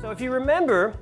So if you remember,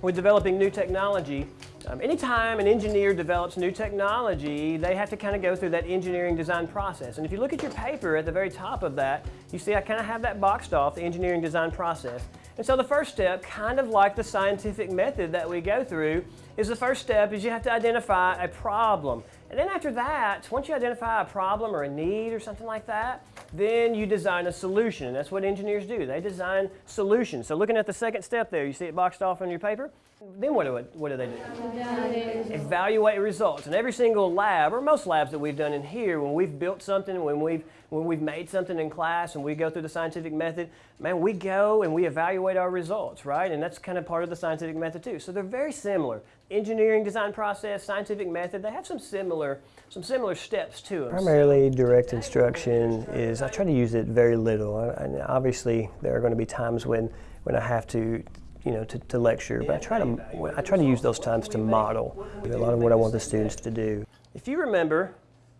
with developing new technology, um, anytime an engineer develops new technology, they have to kind of go through that engineering design process. And if you look at your paper at the very top of that, you see I kind of have that boxed off, the engineering design process. And so the first step, kind of like the scientific method that we go through, is the first step is you have to identify a problem. And then after that, once you identify a problem or a need or something like that, then you design a solution. And that's what engineers do. They design solutions. So looking at the second step there, you see it boxed off on your paper? Then what do, what do they do? Evaluate. Evaluate results. And every single lab, or most labs that we've done in here, when we've built something, when we've, when we've made something in class and we go through the scientific method, man, we go and we evaluate our results, right? And that's kind of part of the scientific method too. So they're very similar. Engineering design process, scientific method, they have some similar, some similar steps to them. Primarily direct instruction is, I try to use it very little. And obviously there are going to be times when, when I have to you know, to, to lecture, but I try to, I try to use those times to model a lot of what I want the students to do. If you remember,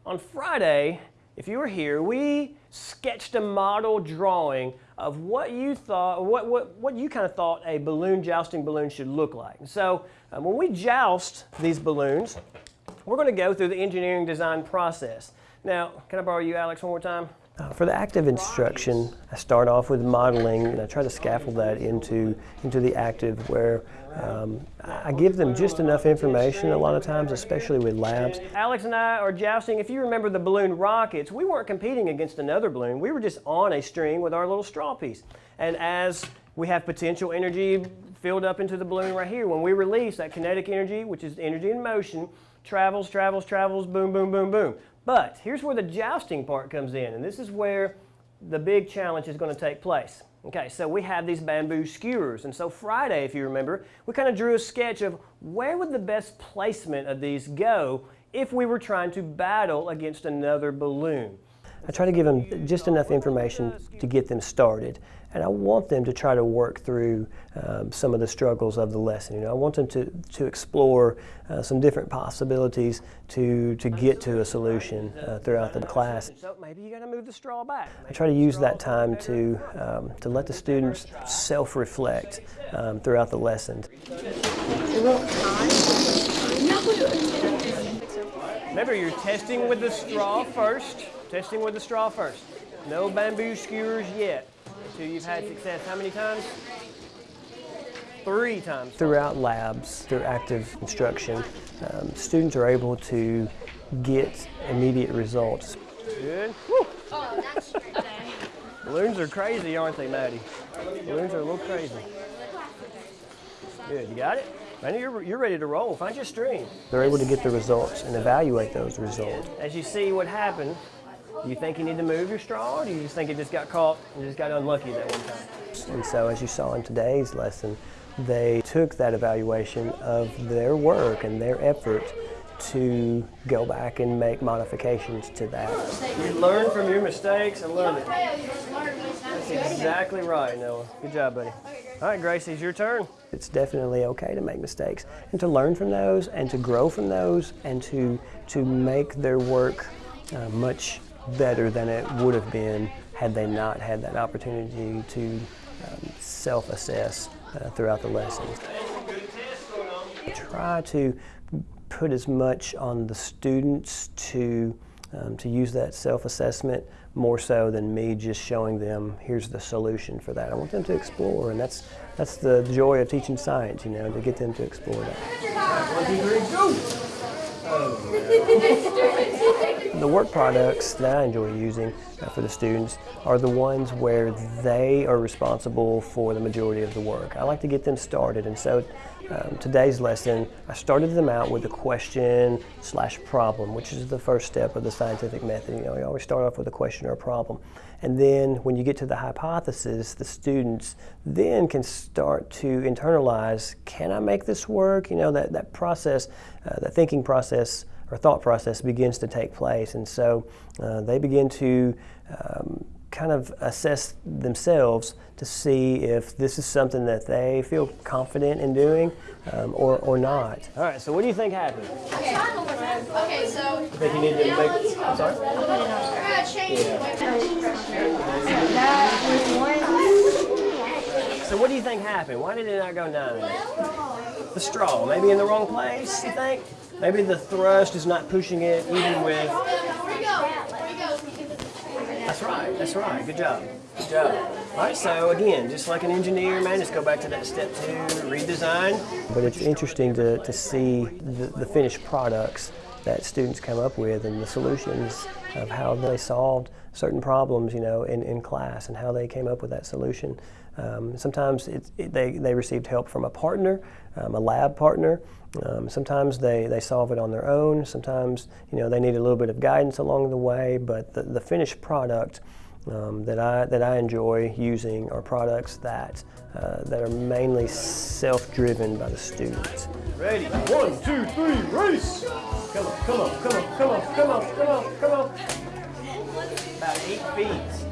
on Friday, if you were here, we sketched a model drawing of what you thought, what, what, what you kind of thought a balloon jousting balloon should look like. So um, when we joust these balloons, we're going to go through the engineering design process. Now, can I borrow you, Alex, one more time? Uh, for the active instruction, I start off with modeling and I try to scaffold that into, into the active where um, I give them just enough information a lot of times, especially with labs. Alex and I are jousting. If you remember the balloon rockets, we weren't competing against another balloon. We were just on a string with our little straw piece. And as we have potential energy filled up into the balloon right here, when we release that kinetic energy, which is energy in motion, travels, travels, travels, boom, boom, boom, boom. But here's where the jousting part comes in, and this is where the big challenge is going to take place. Okay, so we have these bamboo skewers, and so Friday, if you remember, we kind of drew a sketch of where would the best placement of these go if we were trying to battle against another balloon. I try to give them just enough information to get them started. And I want them to try to work through um, some of the struggles of the lesson. You know, I want them to, to explore uh, some different possibilities to, to get to a solution uh, throughout the class. So maybe you got to move the straw back. I try to use that time to, um, to let the students self-reflect um, throughout the lesson. Remember, you're testing with the straw first. Testing with the straw first. No bamboo skewers yet until you've had success how many times? Three times. Throughout labs, through active instruction, um, students are able to get immediate results. Good. Woo. Balloons are crazy, aren't they, Maddie? Balloons are a little crazy. Good, you got it? I know you're, you're ready to roll. Find your string. They're able to get the results and evaluate those results. As you see what happened, do you think you need to move your straw, or do you just think it just got caught and just got unlucky that one time? And so as you saw in today's lesson, they took that evaluation of their work and their effort to go back and make modifications to that. You learn from your mistakes. and learn it. That's exactly right, Noah. Good job, buddy. All right, Gracie, it's your turn. It's definitely okay to make mistakes and to learn from those and to grow from those and to, to make their work uh, much better than it would have been had they not had that opportunity to um, self-assess uh, throughout the lessons. Try to put as much on the students to um, to use that self-assessment more so than me just showing them here's the solution for that. I want them to explore and that's that's the joy of teaching science, you know, to get them to explore that. One, two, three, go! The work products that I enjoy using uh, for the students are the ones where they are responsible for the majority of the work. I like to get them started and so um, today's lesson I started them out with a question slash problem which is the first step of the scientific method. You know, you always start off with a question or a problem and then when you get to the hypothesis the students then can start to internalize can I make this work? You know that, that process, uh, that thinking process or thought process begins to take place. And so uh, they begin to um, kind of assess themselves to see if this is something that they feel confident in doing um, or, or not. All right, so what do you think happened? Okay, okay so... You think you need to make... I'm sorry? Change yeah. That was one... So what do you think happened? Why did it not go nine? The straw, maybe in the wrong place, you think? Maybe the thrust is not pushing it even with... That's right, that's right, good job, good job. All right, so again, just like an engineer, man, just go back to that step two, redesign. But it's interesting to, to see the, the finished products that students come up with and the solutions of how they solved certain problems, you know, in, in class and how they came up with that solution. Um, sometimes it's, it, they, they received help from a partner, um, a lab partner. Um, sometimes they, they solve it on their own. Sometimes, you know, they need a little bit of guidance along the way, but the, the finished product um, that, I, that I enjoy using are products that, uh, that are mainly self-driven by the students. Ready, one, two, three, race! Come on, come on, come on, come on, come on, come on, come on. About eight feet.